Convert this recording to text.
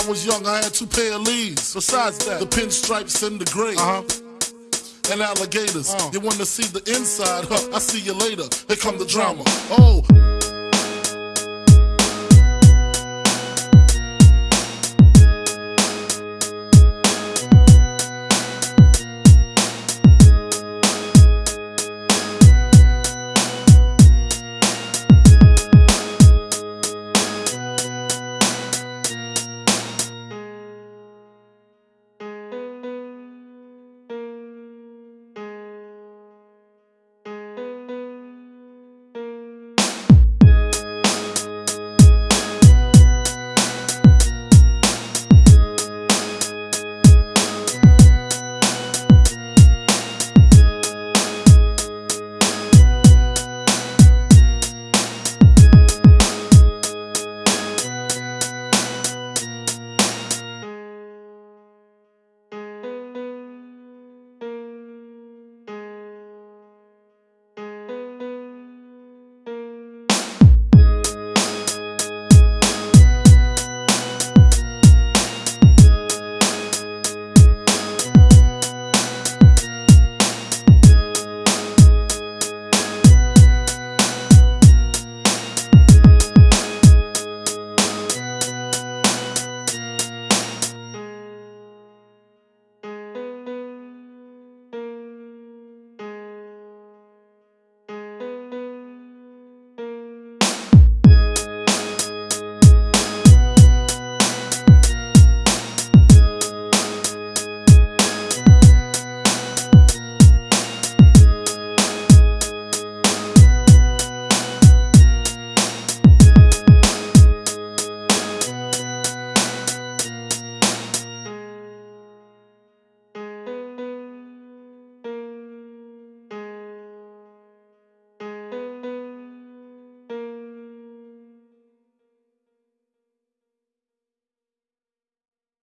I was young, I had two pair of leaves. Besides that, the pinstripes and the gray. Uh-huh. And alligators. Uh. You wanna see the inside? Huh, I see you later. Here come the drama. Oh,